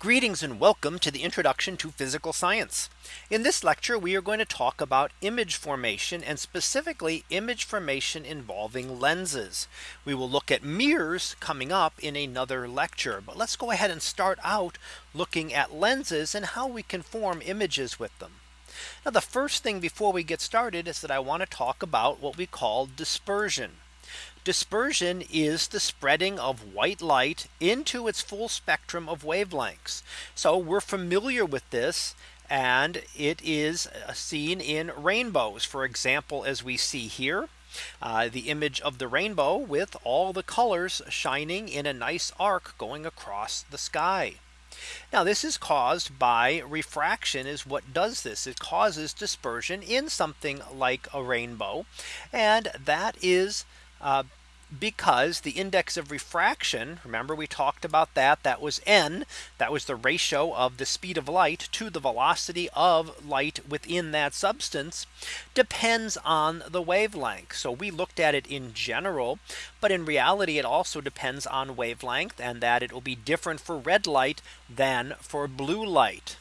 Greetings and welcome to the introduction to physical science. In this lecture, we are going to talk about image formation and specifically image formation involving lenses. We will look at mirrors coming up in another lecture. But let's go ahead and start out looking at lenses and how we can form images with them. Now the first thing before we get started is that I want to talk about what we call dispersion. Dispersion is the spreading of white light into its full spectrum of wavelengths. So we're familiar with this and it is uh, seen in rainbows. For example, as we see here, uh, the image of the rainbow with all the colors shining in a nice arc going across the sky. Now this is caused by refraction is what does this. It causes dispersion in something like a rainbow. And that is uh, because the index of refraction remember we talked about that that was n that was the ratio of the speed of light to the velocity of light within that substance depends on the wavelength. So we looked at it in general but in reality it also depends on wavelength and that it will be different for red light than for blue light.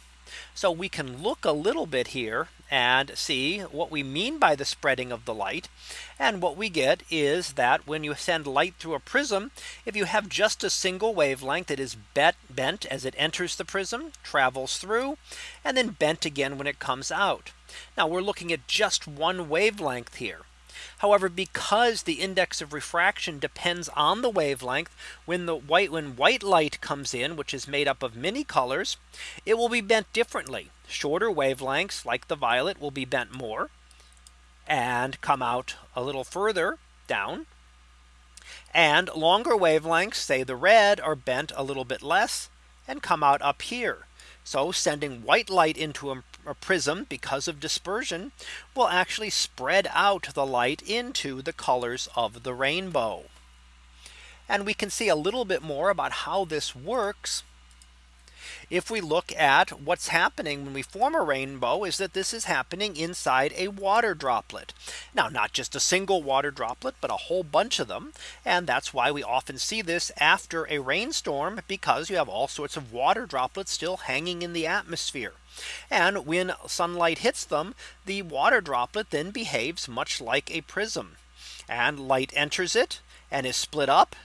So we can look a little bit here and see what we mean by the spreading of the light. And what we get is that when you send light through a prism, if you have just a single wavelength that is bent as it enters the prism, travels through, and then bent again when it comes out. Now we're looking at just one wavelength here. However, because the index of refraction depends on the wavelength, when the white when white light comes in, which is made up of many colors, it will be bent differently. Shorter wavelengths like the violet will be bent more and come out a little further down. And longer wavelengths, say the red, are bent a little bit less and come out up here. So sending white light into a a prism because of dispersion will actually spread out the light into the colors of the rainbow. And we can see a little bit more about how this works if we look at what's happening when we form a rainbow is that this is happening inside a water droplet. Now not just a single water droplet, but a whole bunch of them. And that's why we often see this after a rainstorm because you have all sorts of water droplets still hanging in the atmosphere. And when sunlight hits them, the water droplet then behaves much like a prism. And light enters it and is split up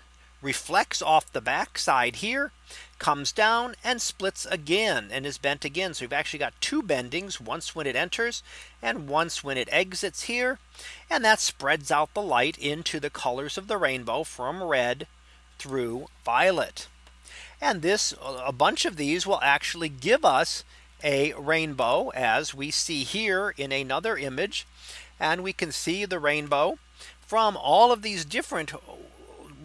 reflects off the back side here comes down and splits again and is bent again. So we've actually got two bendings once when it enters and once when it exits here. And that spreads out the light into the colors of the rainbow from red through violet. And this a bunch of these will actually give us a rainbow as we see here in another image. And we can see the rainbow from all of these different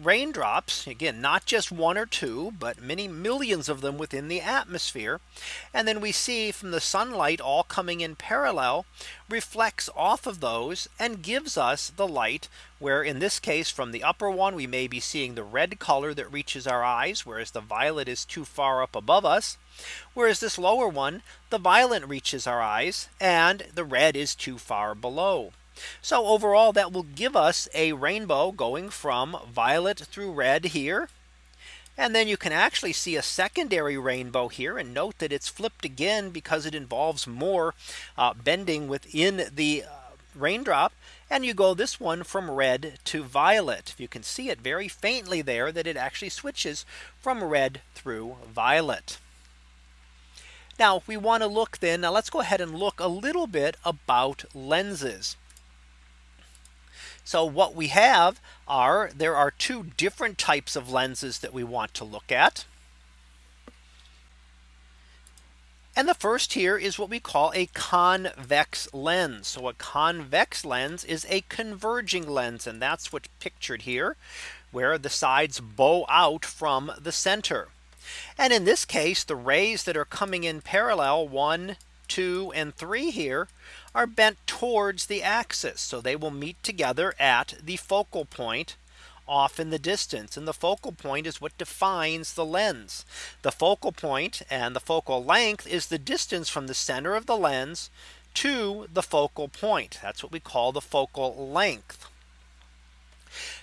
raindrops again not just one or two but many millions of them within the atmosphere. And then we see from the sunlight all coming in parallel reflects off of those and gives us the light where in this case from the upper one we may be seeing the red color that reaches our eyes whereas the violet is too far up above us. Whereas this lower one the violet reaches our eyes and the red is too far below so overall that will give us a rainbow going from violet through red here. And then you can actually see a secondary rainbow here and note that it's flipped again because it involves more uh, bending within the uh, raindrop and you go this one from red to violet. You can see it very faintly there that it actually switches from red through violet. Now we want to look then now let's go ahead and look a little bit about lenses. So what we have are there are two different types of lenses that we want to look at. And the first here is what we call a convex lens. So a convex lens is a converging lens. And that's what's pictured here where the sides bow out from the center. And in this case, the rays that are coming in parallel one, two, and three here are bent towards the axis. So they will meet together at the focal point off in the distance and the focal point is what defines the lens. The focal point and the focal length is the distance from the center of the lens to the focal point. That's what we call the focal length.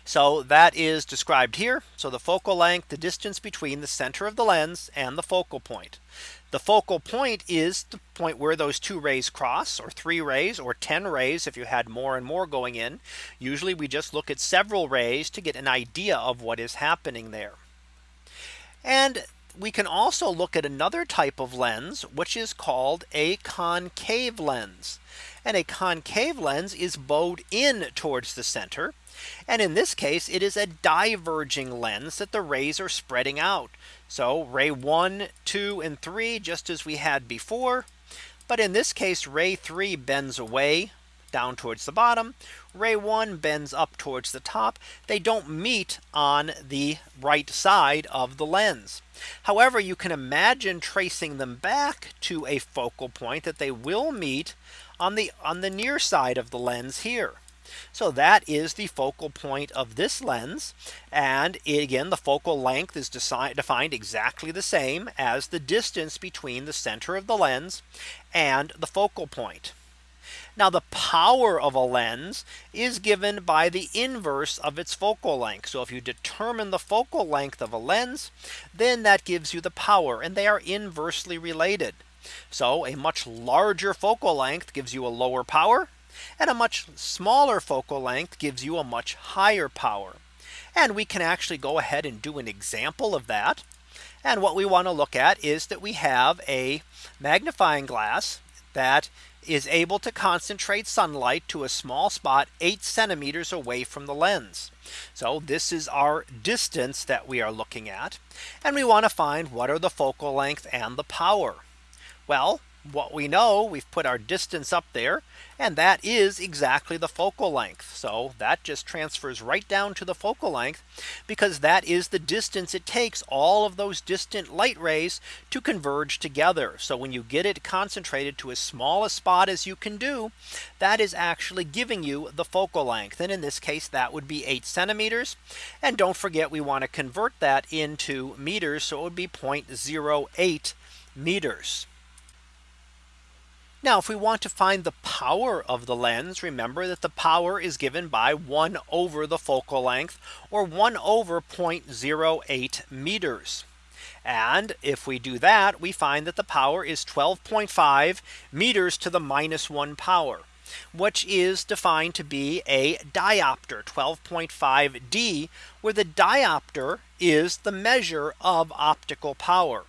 So that is described here. So the focal length, the distance between the center of the lens and the focal point. The focal point is the point where those two rays cross or three rays or 10 rays if you had more and more going in. Usually we just look at several rays to get an idea of what is happening there. And we can also look at another type of lens, which is called a concave lens. And a concave lens is bowed in towards the center. And in this case, it is a diverging lens that the rays are spreading out. So ray 1, 2, and 3, just as we had before. But in this case, ray 3 bends away down towards the bottom. Ray 1 bends up towards the top. They don't meet on the right side of the lens. However, you can imagine tracing them back to a focal point that they will meet on the on the near side of the lens here. So that is the focal point of this lens. And again, the focal length is defined exactly the same as the distance between the center of the lens and the focal point. Now the power of a lens is given by the inverse of its focal length. So if you determine the focal length of a lens, then that gives you the power and they are inversely related. So a much larger focal length gives you a lower power and a much smaller focal length gives you a much higher power. And we can actually go ahead and do an example of that. And what we want to look at is that we have a magnifying glass that is able to concentrate sunlight to a small spot 8 centimeters away from the lens. So this is our distance that we are looking at. And we want to find what are the focal length and the power. Well, what we know we've put our distance up there and that is exactly the focal length. So that just transfers right down to the focal length because that is the distance it takes all of those distant light rays to converge together. So when you get it concentrated to as small a spot as you can do, that is actually giving you the focal length. And in this case, that would be 8 centimeters. And don't forget, we want to convert that into meters. So it would be 0.08 meters. Now if we want to find the power of the lens, remember that the power is given by 1 over the focal length or 1 over 0.08 meters. And if we do that, we find that the power is 12.5 meters to the minus 1 power which is defined to be a diopter 12.5 D where the diopter is the measure of optical power.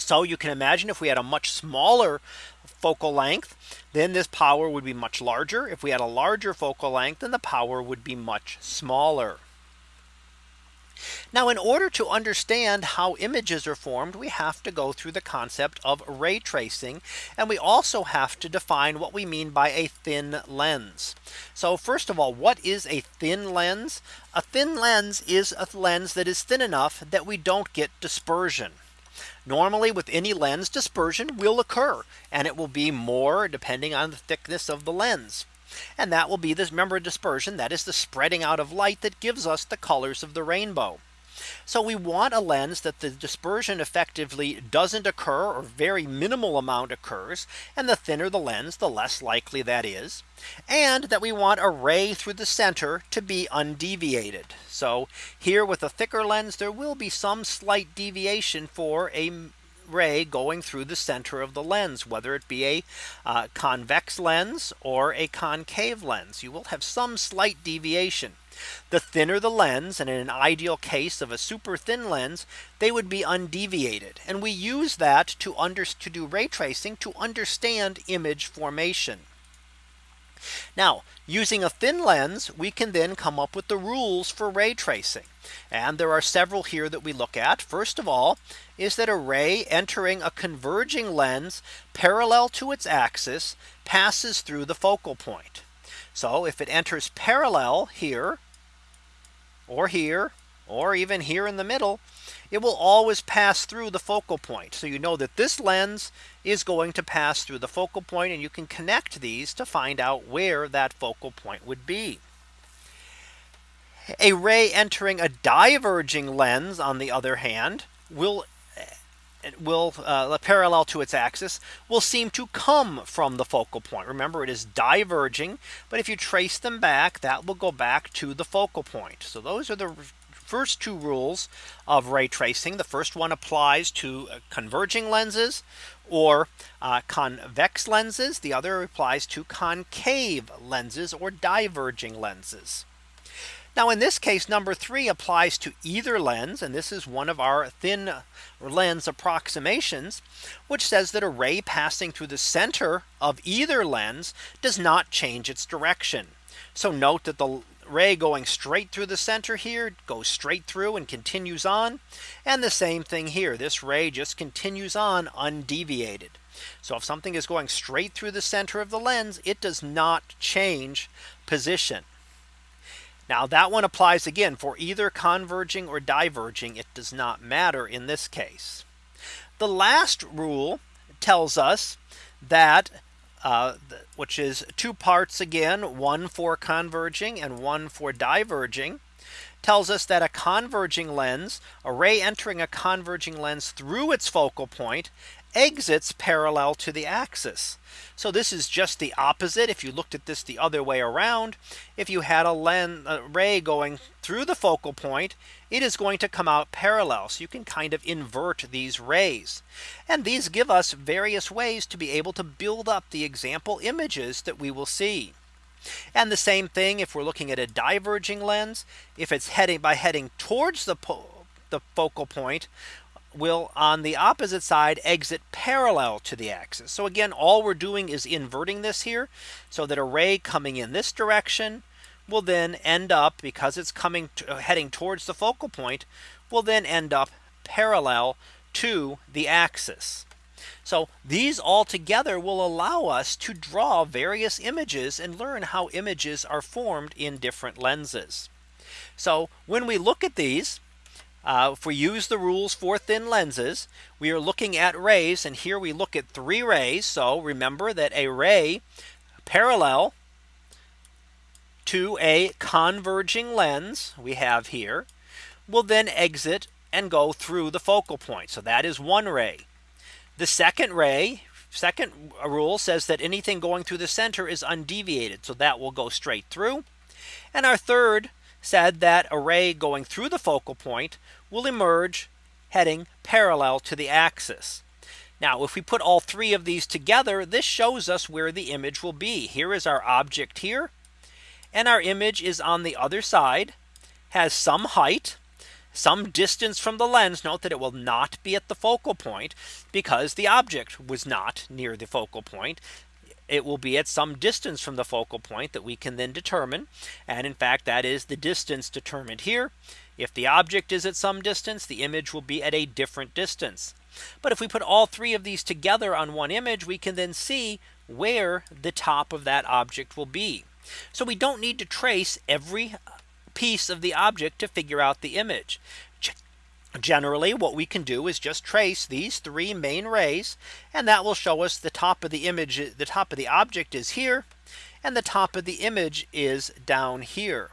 So you can imagine if we had a much smaller focal length, then this power would be much larger. If we had a larger focal length, then the power would be much smaller. Now in order to understand how images are formed, we have to go through the concept of ray tracing. And we also have to define what we mean by a thin lens. So first of all, what is a thin lens? A thin lens is a lens that is thin enough that we don't get dispersion. Normally with any lens dispersion will occur and it will be more depending on the thickness of the lens. And that will be this member dispersion that is the spreading out of light that gives us the colors of the rainbow. So we want a lens that the dispersion effectively doesn't occur or very minimal amount occurs. And the thinner the lens, the less likely that is. And that we want a ray through the center to be undeviated. So here with a thicker lens, there will be some slight deviation for a ray going through the center of the lens, whether it be a uh, convex lens or a concave lens, you will have some slight deviation. The thinner the lens and in an ideal case of a super thin lens, they would be undeviated. And we use that to under to do ray tracing to understand image formation. Now using a thin lens, we can then come up with the rules for ray tracing. And there are several here that we look at. First of all, is that a ray entering a converging lens parallel to its axis passes through the focal point. So if it enters parallel here or here or even here in the middle, it will always pass through the focal point. So you know that this lens is going to pass through the focal point and you can connect these to find out where that focal point would be. A ray entering a diverging lens on the other hand will will uh, parallel to its axis will seem to come from the focal point. Remember it is diverging. But if you trace them back that will go back to the focal point. So those are the first two rules of ray tracing. The first one applies to uh, converging lenses or uh, convex lenses. The other applies to concave lenses or diverging lenses. Now in this case number three applies to either lens and this is one of our thin lens approximations which says that a ray passing through the center of either lens does not change its direction. So note that the ray going straight through the center here goes straight through and continues on. And the same thing here. This ray just continues on undeviated. So if something is going straight through the center of the lens, it does not change position. Now that one applies again for either converging or diverging. It does not matter in this case. The last rule tells us that uh, which is two parts again, one for converging and one for diverging tells us that a converging lens, a ray entering a converging lens through its focal point exits parallel to the axis. So this is just the opposite. If you looked at this the other way around, if you had a lens a ray going through the focal point, it is going to come out parallel. So you can kind of invert these rays. And these give us various ways to be able to build up the example images that we will see. And the same thing if we're looking at a diverging lens, if it's heading by heading towards the the focal point, will on the opposite side exit parallel to the axis. So again, all we're doing is inverting this here so that a ray coming in this direction will then end up because it's coming to, uh, heading towards the focal point will then end up parallel to the axis. So these all together will allow us to draw various images and learn how images are formed in different lenses. So when we look at these, uh, if we use the rules for thin lenses, we are looking at rays and here we look at three rays. So remember that a ray parallel to a converging lens we have here will then exit and go through the focal point. So that is one ray. The second ray second rule says that anything going through the center is undeviated. So that will go straight through. And our third said that a ray going through the focal point will emerge heading parallel to the axis. Now if we put all three of these together this shows us where the image will be. Here is our object here and our image is on the other side has some height some distance from the lens note that it will not be at the focal point because the object was not near the focal point it will be at some distance from the focal point that we can then determine. And in fact, that is the distance determined here. If the object is at some distance, the image will be at a different distance. But if we put all three of these together on one image, we can then see where the top of that object will be. So we don't need to trace every piece of the object to figure out the image. Generally, what we can do is just trace these three main rays and that will show us the top of the image. The top of the object is here and the top of the image is down here.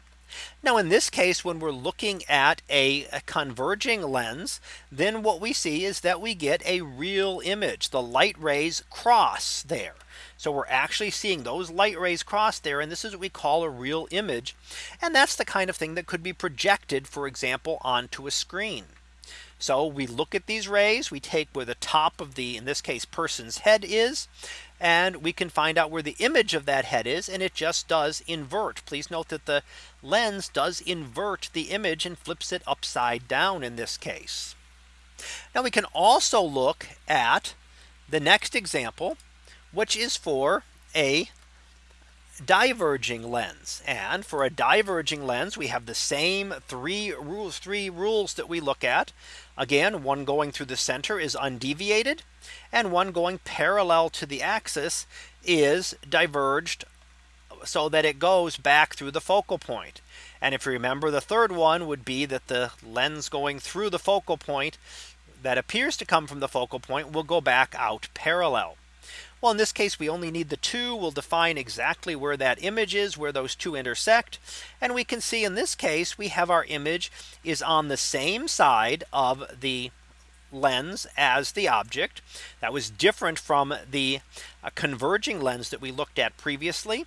Now in this case, when we're looking at a, a, converging lens, then what we see is that we get a real image. The light rays cross there. So we're actually seeing those light rays cross there. And this is what we call a real image. And that's the kind of thing that could be projected, for example, onto a screen. So we look at these rays, we take where the top of the, in this case, person's head is, and we can find out where the image of that head is and it just does invert. Please note that the lens does invert the image and flips it upside down in this case. Now we can also look at the next example, which is for a diverging lens. And for a diverging lens, we have the same three rules, three rules that we look at. Again, one going through the center is undeviated and one going parallel to the axis is diverged so that it goes back through the focal point. And if you remember, the third one would be that the lens going through the focal point that appears to come from the focal point will go back out parallel. Well, in this case, we only need the two. We'll define exactly where that image is, where those two intersect. And we can see in this case, we have our image is on the same side of the lens as the object. That was different from the uh, converging lens that we looked at previously.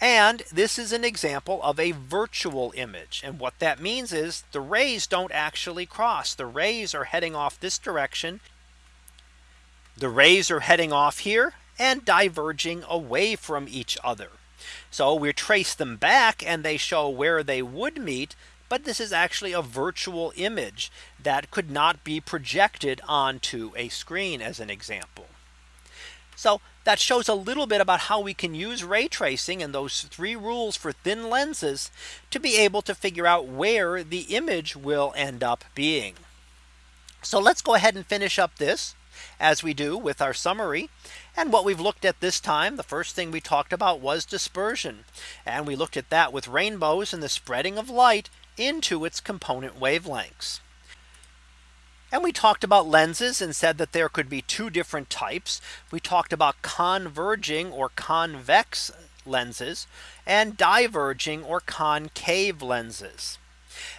And this is an example of a virtual image. And what that means is the rays don't actually cross. The rays are heading off this direction. The rays are heading off here and diverging away from each other. So we trace them back and they show where they would meet. But this is actually a virtual image that could not be projected onto a screen as an example. So that shows a little bit about how we can use ray tracing and those three rules for thin lenses to be able to figure out where the image will end up being. So let's go ahead and finish up this as we do with our summary. And what we've looked at this time, the first thing we talked about was dispersion. And we looked at that with rainbows and the spreading of light into its component wavelengths. And we talked about lenses and said that there could be two different types. We talked about converging or convex lenses and diverging or concave lenses.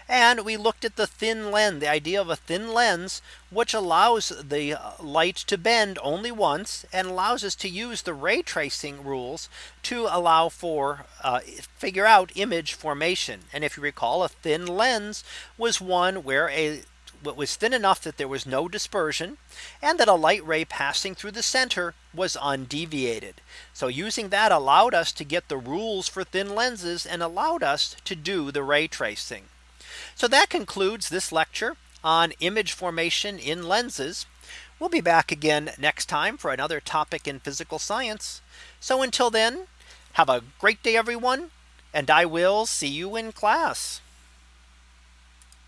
And we looked at the thin lens, the idea of a thin lens, which allows the light to bend only once and allows us to use the ray tracing rules to allow for uh, figure out image formation. And if you recall, a thin lens was one where a was thin enough that there was no dispersion and that a light ray passing through the center was undeviated. So using that allowed us to get the rules for thin lenses and allowed us to do the ray tracing. So that concludes this lecture on image formation in lenses. We'll be back again next time for another topic in physical science. So until then, have a great day, everyone, and I will see you in class.